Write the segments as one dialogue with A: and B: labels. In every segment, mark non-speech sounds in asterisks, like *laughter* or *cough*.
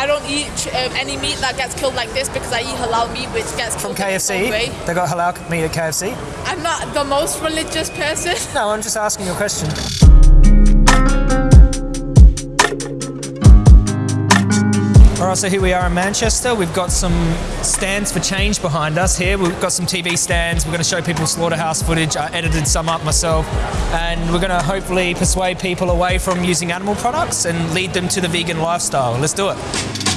A: I don't eat um, any meat that gets killed like this because I eat halal meat, which gets
B: From KFC? They got halal meat at KFC?
A: I'm not the most religious person.
B: No, I'm just asking you a question. Alright, so here we are in Manchester. We've got some stands for change behind us here. We've got some TV stands. We're going to show people slaughterhouse footage. I edited some up myself. And we're going to hopefully persuade people away from using animal products and lead them to the vegan lifestyle. Let's do it.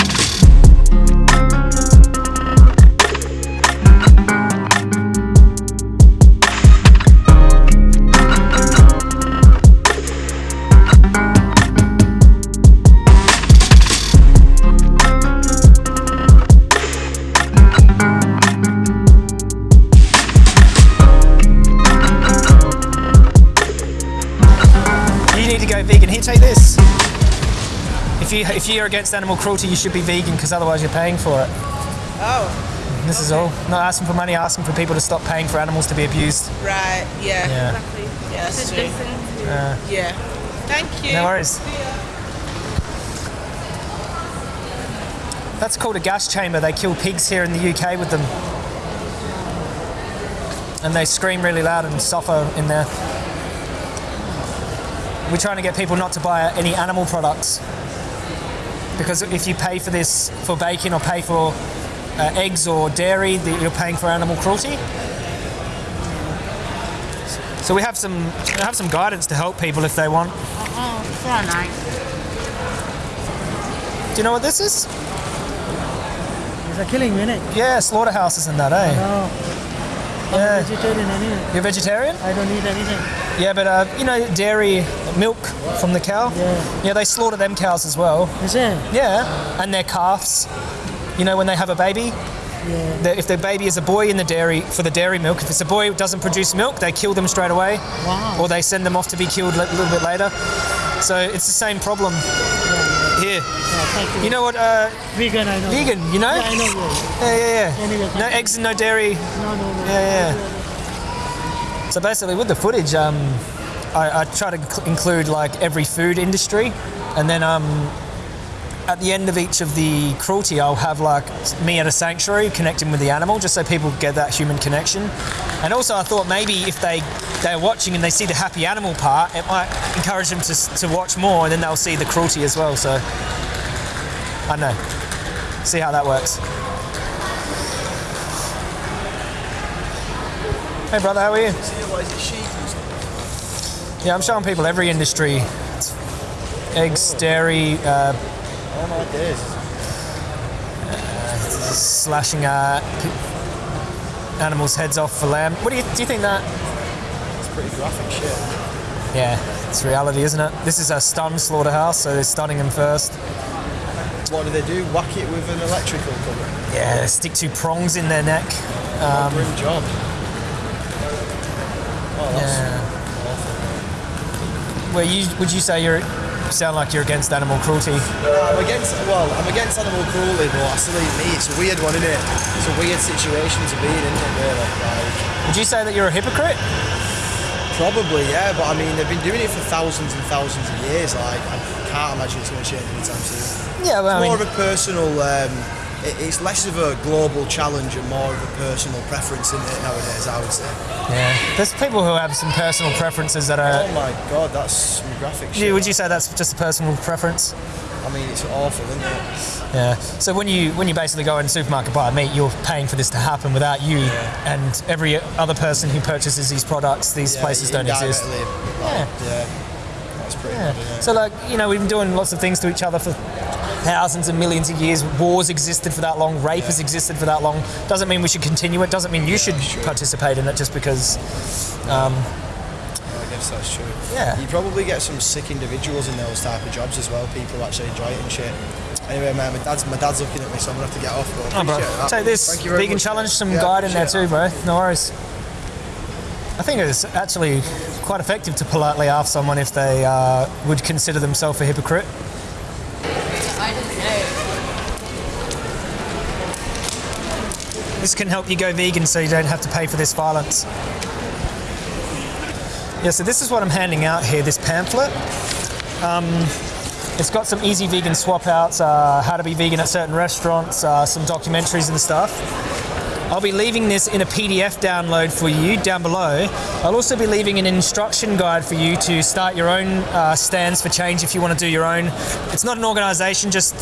B: If you if you're against animal cruelty, you should be vegan because otherwise you're paying for it.
C: Oh,
B: This is all. Not asking for money, asking for people to stop paying for animals to be abused.
C: right. Yeah.
B: Yeah.
C: Yeah, that's true.
B: Uh,
C: Yeah. Thank you.
B: no worries. That's called a gas chamber. They kill pigs here in the UK with them. And they scream really loud and suffer in there. We're trying to get people not to buy any animal products. Because if you pay for this for bacon or pay for uh, eggs or dairy, that you're paying for animal cruelty. So we have some we have some guidance to help people if they want.
D: Oh, so nice.
B: Do you know what this is?
E: It's a killing, isn't it?
B: Yeah, slaughterhouses and that, eh?
E: No. I'm
B: Yeah.
E: vegetarian anyway.
B: You're vegetarian?
E: I don't eat anything.
B: Yeah, but uh, you know, dairy milk from the cow.
E: Yeah.
B: Yeah, they slaughter them cows as well.
E: Is it?
B: Yeah, and their calves. You know, when they have a baby,
E: Yeah.
B: the- if their baby is a boy in the dairy for the dairy milk, if it's a boy who doesn't produce milk, they kill them straight away,
E: Wow.
B: or they send them off to be killed a little bit later. So it's the same problem here.
E: Yeah, you.
B: You know what? Uh,
E: vegan, I know.
B: vegan, you know?
E: Yeah, I know. Yeah.
B: Yeah, yeah, yeah.
E: Anyway,
B: No eggs and no dairy.
E: No, no, no.
B: Yeah, yeah. So basically, with the footage, um, I, I try to cl- include like every food industry, and then um, at the end of each of the cruelty, I'll have like me at a sanctuary connecting with the animal, just so people get that human connection. And also, I thought maybe if they they're watching and they see the happy animal part, it might encourage them to to watch more, and then they'll see the cruelty as well. So I don't know. See how that works. Hey brother, how are you?
F: What is it, sheep and stuff?
B: Yeah, I'm showing people every industry. Eggs, dairy, uh,
F: Oh my days.
B: slashing uh, animals' heads off for lamb. What do you do? You think that?
F: It's pretty graphic shit.
B: Yeah, it's reality, isn't it? This is a stun slaughterhouse, so they're stunning them first.
F: What do they do? Whack it with an electrical cover.
B: Yeah, stick two prongs in their neck.
F: Um, Grim job. Oh, that's
B: Yeah.
F: awful.
B: Where you would you say you're sound like you're against animal cruelty?
F: I'm against, well, I'm against animal cruelty, but I still eat meat. It's a weird one, isn't it? It's a weird situation to be in, isn't it, really? Like,
B: Would you say that you're a hypocrite?
F: probably, yeah, but I mean, they've been doing it for thousands and thousands of years. Like, I can't imagine it's going to change anytime soon.
B: Yeah, well, I
F: more
B: mean,
F: of a personal. Um, it's less of a global challenge and more of a personal preference in it nowadays. I would say.
B: yeah. There's people who have some personal preferences that are.
F: Oh my god, that's some graphic shit.
B: You- Would you say that's just a personal preference?
F: I mean, it's awful, isn't it?
B: Yeah. So when you when you basically go in the supermarket buy meat, you're paying for this to happen without you and every other person who purchases these products. These
F: Yeah,
B: places don't exist.
F: Oh, indirectly, like, yeah. That's pretty
B: Yeah. So like you know we've been doing lots of things to each other for thousands and millions of years. Wars existed for that long. Rape has existed for that long. Doesn't mean we should continue it. Doesn't mean you should participate in it just because. Um,
F: I guess that's true.
B: Yeah.
F: You probably get some sick individuals in those type of jobs as well. People actually enjoy it and shit. Anyway, man, my dad's my dad's looking at me, so I'm gonna have to get off. But
B: oh, bro.
F: that.
B: Take this
F: Thank you very
B: vegan
F: much,
B: challenge. Some
F: Yeah,
B: guide in there too, bro. No worries. I think it's actually quite effective to politely ask someone if they uh, would consider themselves a hypocrite. This can help you go vegan so you don't have to pay for this violence. Yeah, so this is what I'm handing out here, this pamphlet. Um, It's got some easy vegan swap outs, uh, how to be vegan at certain restaurants, uh, some documentaries and stuff. I'll be leaving this in a PDF download for you down below. I'll also be leaving an instruction guide for you to start your own uh, stands for change if you want to do your own. It's not an organization, just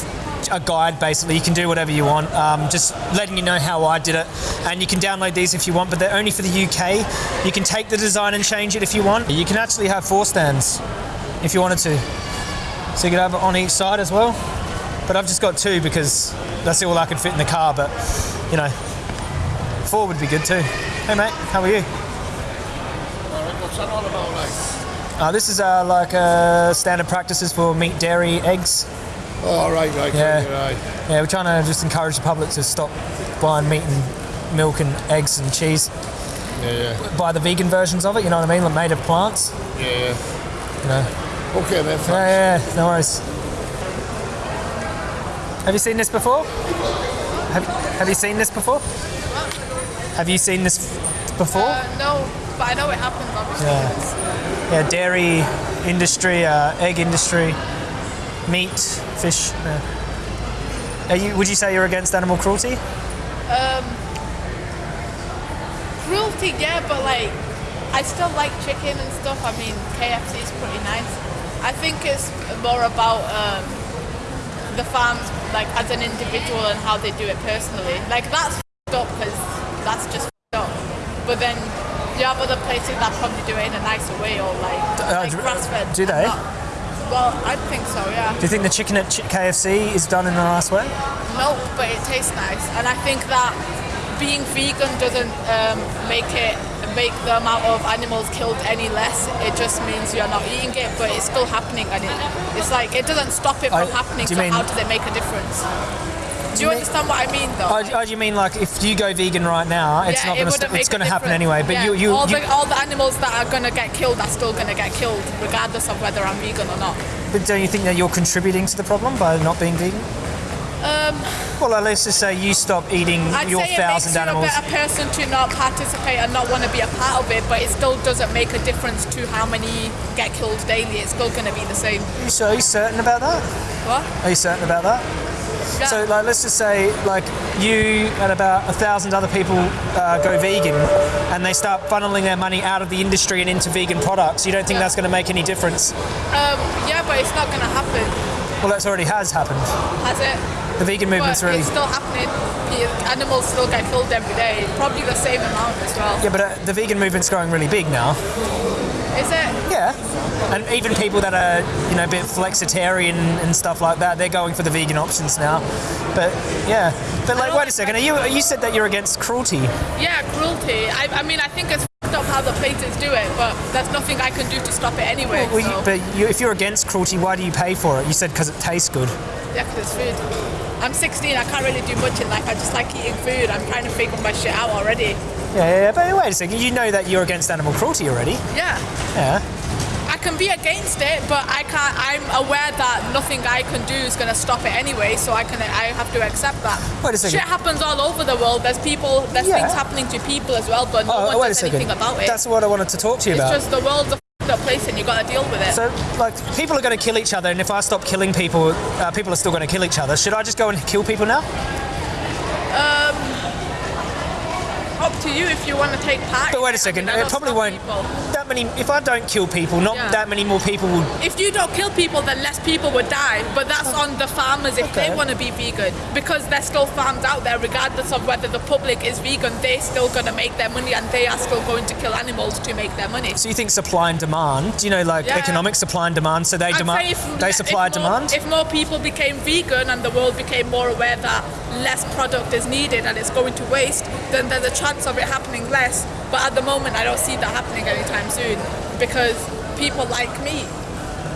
B: a guide basically. You can do whatever you want. Um, just letting you know how I did it. And you can download these if you want, but they're only for the UK. You can take the design and change it if you want. You can actually have four stands if you wanted to. So you could have it on each side as well. But I've just got two because that's all I could fit in the car. But you know, four would be good too. Hey mate, how are you?
G: What's that all about, like?
B: Uh, this is uh, like uh, standard practices for meat, dairy, eggs.
G: Oh, right, right,
B: Yeah.
G: right, right.
B: Yeah, we're trying to just encourage the public to stop buying meat and milk and eggs and cheese.
G: Yeah, yeah,
B: Buy the vegan versions of it. You know what I mean? Like made of plants.
G: yeah, yeah.
B: You know.
G: Okay, then, thanks.
B: Yeah, yeah, yeah, no worries. Have you seen this before? Have, have you seen this before? Have you seen this before?
A: Uh, no, but I know it happens obviously.
B: Yeah. Yeah, dairy industry, uh, egg industry, meat, fish. Yeah. Are you, would you say you're against animal cruelty?
A: Cruelty, yeah, but like, I still like chicken and stuff. I mean, KFC is pretty nice. I think it's more about um, the farms, like as an individual and how they do it personally. Like that's up because that's just f***ed up. But then you have other places that probably do it in a nicer way or like,
B: Uh,
A: like
B: do-
A: grass fed.
B: do they?
A: Well, I think so, yeah.
B: Do you think the chicken at KFC is done in a nice way?
A: No, but it tastes nice, and I think that being vegan doesn't um, make it make the amount of animals killed any less. It just means you're not eating it, but it's still happening, and it, it's like it doesn't stop it from
B: I-
A: happening. So
B: mean-
A: how does it make a difference? Do you understand what I mean, though?
B: Oh, oh, do you mean like if you go vegan right now, it's
A: Yeah,
B: not going to it's going to happen anyway. But
A: Yeah,
B: you you,
A: all,
B: you
A: the, all the animals that are going to get killed are still going to get killed, regardless of whether I'm vegan or not.
B: but don't you think that you're contributing to the problem by not being vegan?
A: Um,
B: Well, uh, let's just say you stop eating
A: I'd
B: your
A: say it makes you
B: animals.
A: a better person to not participate and not want to be a part of it, but it still doesn't make a difference to how many get killed daily. It's still going to be the same.
B: So are you certain about that?
A: What?
B: Are you certain about that?
A: Yeah.
B: So, like, let's just say, like, you and about a thousand other people uh, go vegan, and they start funneling their money out of the industry and into vegan products. You don't think
A: Yeah.
B: that's going to make any difference?
A: Um, yeah, but it's not going to happen,
B: Well, that's already has happened.
A: has it?
B: The vegan movement's
A: But
B: already.
A: it's still happening. The animals still get killed every day, probably the same amount as well.
B: Yeah, but uh, the vegan movement's growing really big now.
A: Is it?
B: Yeah. And even people that are, you know, a bit flexitarian and stuff like that, they're going for the vegan options now. But yeah. But like, wait a second. Are you you said that you're against cruelty?
A: Yeah, cruelty. I, I mean, I think it's f***ed up how the places do it, but there's nothing I can do to stop it anyway.
B: Well, you, but you, if you're against cruelty, why do you pay for it? You said because it tastes good.
A: Yeah, 'cause it's food. I'm 16. I can't really do much in life. I just like eating food. I'm trying to figure my shit out already.
B: Yeah, yeah, yeah, but wait a second. You know that you're against animal cruelty already.
A: Yeah.
B: Yeah.
A: I can be against it, but I can't. I'm aware that nothing I can do is going to stop it anyway. So I can. I have to accept that.
B: Wait a second.
A: Shit happens all over the world. There's people. There's
B: Yeah.
A: things happening to people as well, but no
B: Oh,
A: one
B: wait
A: does anything about it.
B: That's what I wanted to talk to you
A: it's
B: about.
A: It's just the world's a place, and you got to deal with it.
B: So, like, people are going to kill each other, and if I stop killing people, uh, people are still going to kill each other. Should I just go and kill people now?
A: Up to you if you want to take part.
B: But wait a second.
A: I mean, I
B: probably won't.
A: people.
B: That many. If I don't kill people, not
A: Yeah.
B: that many more people will.
A: If you don't kill people, then less people would die. But that's on the farmers if
B: Okay.
A: they want to be vegan. Because there's still farms out there, regardless of whether the public is vegan, they're still going to make their money and they are still going to kill animals to make their money.
B: So you think supply and demand? You know like
A: Yeah.
B: economic supply and demand? So they
A: I'd
B: demand.
A: if-
B: They
A: if
B: supply
A: more-
B: demand.
A: If more people became vegan and the world became more aware that less product is needed and it's going to waste, then there's a chance of it happening less. But at the moment, I don't see that happening anytime soon because people like me.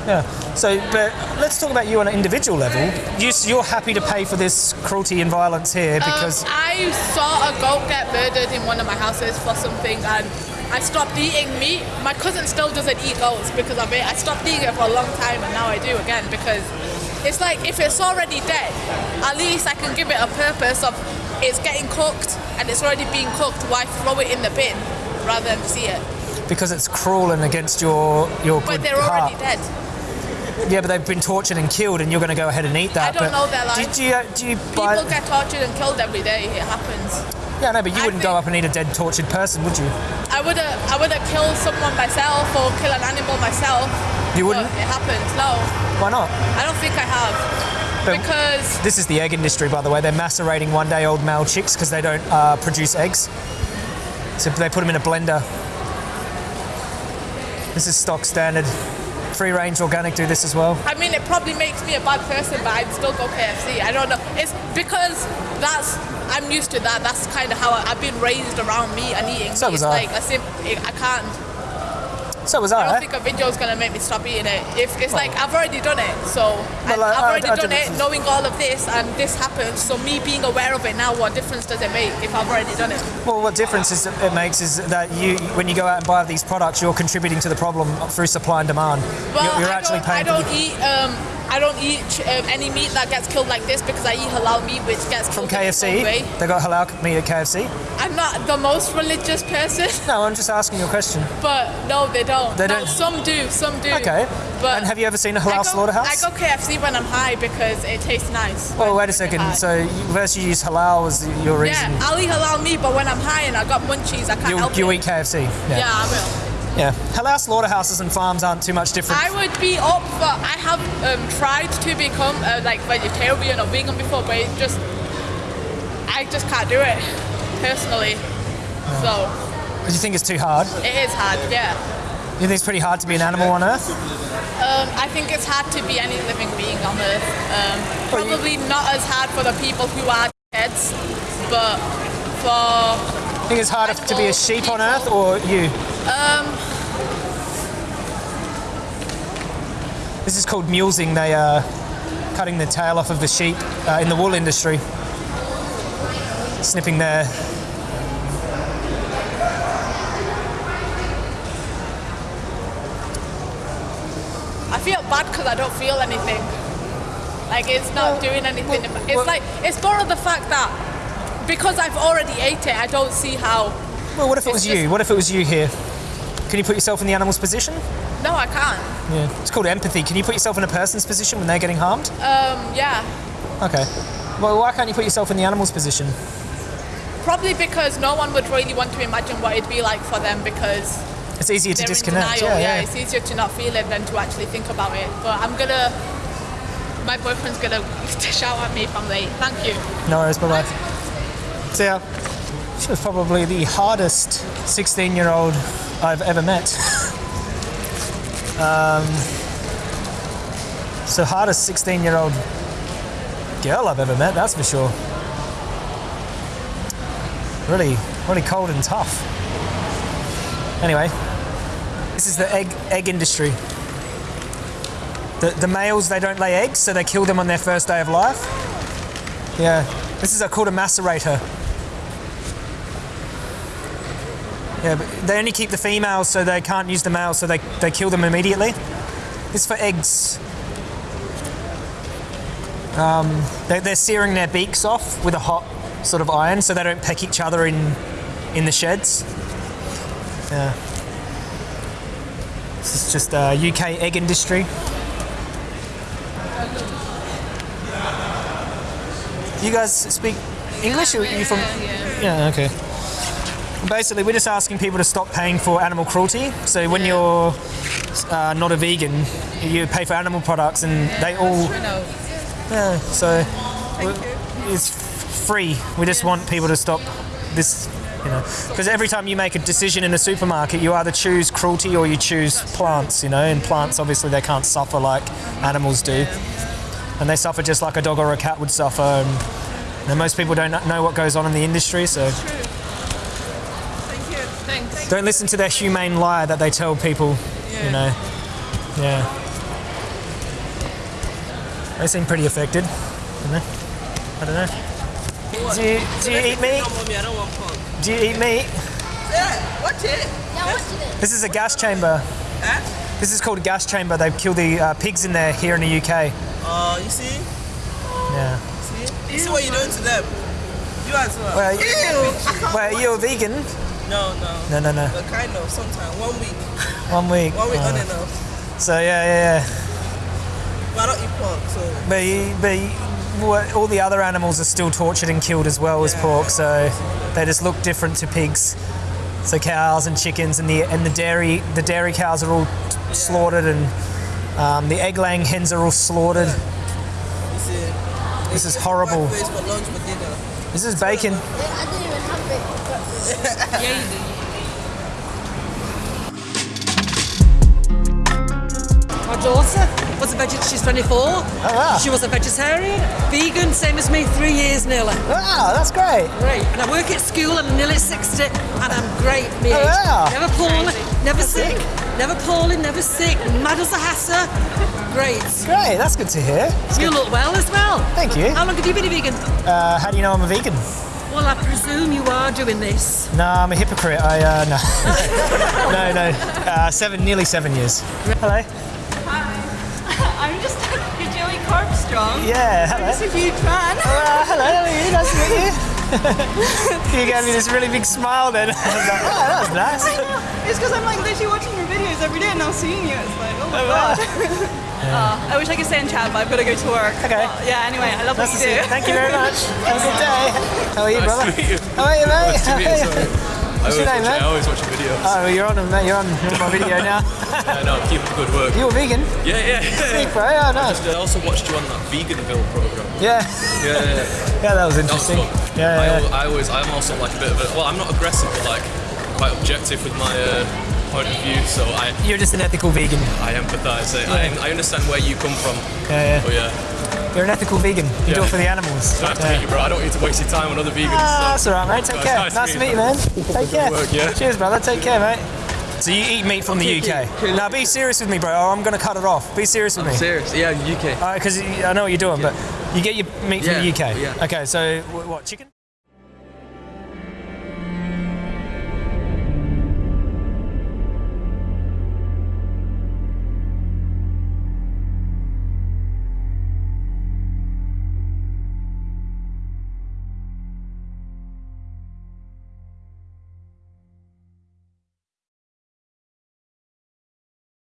B: Yeah. So, but let's talk about you on an individual level. You, you're happy to pay for this cruelty and violence here because.
A: Um, I saw a goat get murdered in one of my houses for something and I stopped eating meat. My cousin still doesn't eat goats because of it. I stopped eating it for a long time and now I do again because it's like if it's already dead, at least I can give it a purpose of it's getting cooked and it's already being cooked. Why throw it in the bin rather than see it?
B: because it's cruel and against your your
A: But
B: good
A: they're already dead.
B: Yeah, but they've been tortured and killed, and you're going to go ahead and eat that.
A: I don't know their life.
B: Did you, do you buy?
A: People get tortured and killed every day. It happens.
B: yeah, no, but you
A: I
B: wouldn't go up and eat a dead, tortured person, would you?
A: I would have I would have killed someone myself or kill an animal myself.
B: You wouldn't?
A: It happens. No,
B: Why not?
A: I don't think I have. Because
B: This is the egg industry, by the way. They're macerating one-day-old male chicks because they don't uh, produce eggs. So they put them in a blender. This is stock standard. Free range organic do this as well.
A: I mean, it probably makes me a bad person, but I'd still go KFC. I don't know. It's because that's I'm used to that. That's kind of how I, I've been raised around meat and eating.
B: So
A: meat.
B: was
A: it's
B: I.
A: like a sim- I can't.
B: So was
A: I
B: I.
A: don't think a video is gonna make me stop eating it. If it's like I've already done it, so
B: Well, I-
A: I've
B: I-
A: already
B: I
A: done it, knowing all of this, and this happens. So me being aware of it now, what difference does it make if I've already done it?
B: Well, what difference it makes is that you, when you go out and buy these products, you're contributing to the problem through supply and demand.
A: Well,
B: you're, you're
A: I
B: actually
A: don't, I
B: paying. for
A: don't eat. Um, I don't eat um, any meat that gets killed like this because I eat halal meat, which gets
B: from KFC. They got halal meat at KFC.
A: I'm not the most religious person, *laughs*
B: No, I'm just asking you a question.
A: but no, they don't.
B: They don't?
A: Some do. Some do.
B: Okay.
A: But
B: and have you ever seen a halal
A: go,
B: slaughterhouse?
A: I go KFC when I'm high because it tastes nice.
B: well, wait a second.
A: high.
B: So you, first you use halal as your reason.
A: yeah, I'll eat halal meat, but when I'm high and I got munchies, I can't
B: you,
A: help
B: you
A: it.
B: eat KFC.
A: Yeah, I will.
B: Yeah. Halal slaughterhouses and farms aren't too much different.
A: I would be up for. I have um, tried to become uh, like vegetarian or vegan before, but it just I just can't do it personally. So
B: Do you think it's too hard?
A: it is hard. Yeah.
B: Do you think it's pretty hard to be an animal on Earth?
A: Um, I think it's hard to be any living being on Earth. Um, probably not as hard for the people who are heads, but for
B: you think it's harder to be a sheep on Earth or you?
A: um,
B: This is called mulesing. They are cutting the tail off of the sheep uh, in the wool industry, snipping their.
A: I feel bad because I don't feel anything. Like it's not doing anything. it's
B: well-
A: like it's more of the fact that because I've already ate it, I don't see how.
B: Well, what if it
A: It's
B: was you? What if it was you here? Can you put yourself in the animal's position?
A: No, I can't.
B: Yeah. It's called empathy. Can you put yourself in a person's position when they're getting harmed?
A: Um, yeah,
B: Okay. Well, why can't you put yourself in the animal's position?
A: probably because no one would really want to imagine what it'd be like for them because
B: It's easier to disconnect.
A: denial.
B: yeah, yeah.
A: it's easier to not feel it than to actually think about it. But I'm gonna. My boyfriend's gonna *laughs* shout at me if I'm late. Thank you.
B: No worries. Bye bye. See ya. She was probably the hardest 16 year old I've ever met. um, the hardest 16 year old girl I've ever met, that's for sure. Really, really cold and tough. Anyway, this is the egg egg industry. The, the males they don't lay eggs, so they kill them on their first day of life. Yeah, this is a, called a macerator. Yeah, but they only keep the females, so they can't use the males, so they, they kill them immediately. This is for eggs. Um, they, they're searing their beaks off with a hot sort of iron, so they don't peck each other in in the sheds. Yeah. This is just uh, UK egg industry. You guys speak English? Or are you from? Yeah. Okay. Basically, we're just asking people to stop paying for animal cruelty. So when you're uh, not a vegan, you pay for animal products, and they all. Yeah. So it's free. We just want people to stop this. You know, because every time you make a decision in a supermarket, you either choose cruelty or you choose plants. You know, and plants obviously they can't suffer like animals do, and they suffer just like a dog or a cat would suffer. And, and most people don't know what goes on in the industry, so
C: Thank you. Thanks.
B: Don't listen to their humane lie that they tell people. You know, yeah. They seem pretty affected. don't they? I don't know. Do you, do you eat meat?
C: No, mommy, I don't want pork.
B: Do you eat meat?
C: Yeah, watch it.
B: This is a gas chamber.
C: Huh?
B: This is called a gas chamber. They kill the uh, pigs in there here in the UK.
C: Oh, you see?
B: Yeah.
C: See? You see what you're doing to them? You as well.
B: Well, you-
C: Ew. I can't
B: Wait, are a vegan?
C: No, no.
B: No, no, no.
C: But kind of, sometime. One week. *laughs*
B: One week.
C: One week
B: Oh.
C: on and off.
B: So yeah, yeah, yeah.
C: Why not eat pork, so
B: But, you- but you- all the other animals are still tortured and killed as well as pork, so they just look different to pigs. So cows and chickens and the and the dairy the dairy cows are all slaughtered and um, the egg laying hens are all slaughtered.
C: see.
B: This is horrible.
C: Breakfast for lunch for dinner.
B: This is bacon.
A: I didn't even have it.
H: My daughter was a vegetarian. She's 24.
B: Oh wow!
H: She was a vegetarian, vegan, same as me, three years nearly.
B: Wow, that's great.
H: Great. And I work at school. I'm nearly 60, and I'm great. Me
B: Oh, wow.
H: Never poorly, never sick, never poorly, never sick. Mad as a hasser. Great.
B: Great, that's good to hear.
H: You look well as well.
B: Thank you.
H: How long have you been a vegan?
B: Uh, how do you know I'm a vegan?
H: Well, I presume you are doing this.
B: No, I'm a hypocrite. I uh, no, *laughs* no, no. Uh, seven, nearly seven years. Hello. Hi. *laughs*
I: I'm just you're Joey Carbstrong.
B: Yeah, hello.
I: I'm Just a huge fan.
B: Uh, hello, how are you? Nice to meet you. *laughs* you gave me this really big smile then. I was like, oh, that was nice.
I: It's because I'm like literally watching your every day and now seeing you. It's like, oh my
B: Oh, wow.
I: god. *laughs* Uh, I wish I could stay in chat, but I've got to go to work.
B: Okay.
I: But, yeah. Anyway, I love
B: Nice
I: what
B: to
I: you
B: see
I: do.
B: you. Thank you very *laughs* much. Have a good day. How are you,
J: Nice
B: brother?
J: to meet you.
B: How are you, mate?
J: Nice to meet you,
B: How are
J: sorry. *laughs*
B: What's your name,
J: watch,
B: man?
J: I always watch your videos.
B: Oh, well, you're on, mate. You're on, you're on my video now.
J: I know, keep up the good work.
B: You a vegan?
J: Yeah, yeah.
B: Sick, bro. Yeah, nice.
J: I also watched you on that Veganville program.
B: Yeah.
J: Yeah, yeah, yeah.
B: Yeah, that was
J: That was
B: interesting.
J: fun.
B: Yeah,
J: I,
B: yeah.
J: al- I always, I'm also like a bit of a, well, I'm not aggressive, but like quite objective with my uh, point of view. So I,
B: You're just an ethical vegan.
J: I empathise. I, I understand where you come from.
B: Yeah,
J: But
B: yeah.
J: yeah,
B: You're an ethical vegan. You do it for the animals.
J: I have to
B: Yeah.
J: meet you, bro. I don't need to waste your time on other vegans.
B: Ah, that's all right, mate. Take
J: Guys,
B: care.
J: nice
B: Nice,
J: to
B: to meet you, man. Take care.
J: work, yeah.
B: Cheers, brother. Take care, mate. So you eat meat from the UK? Now be serious with me, bro. or I'm gonna cut it off. Be serious with me.
K: Serious? Yeah, UK.
B: Because I know what you're doing, but you get your meat from
K: Yeah,
B: the UK.
K: yeah.
B: Okay, so what chicken?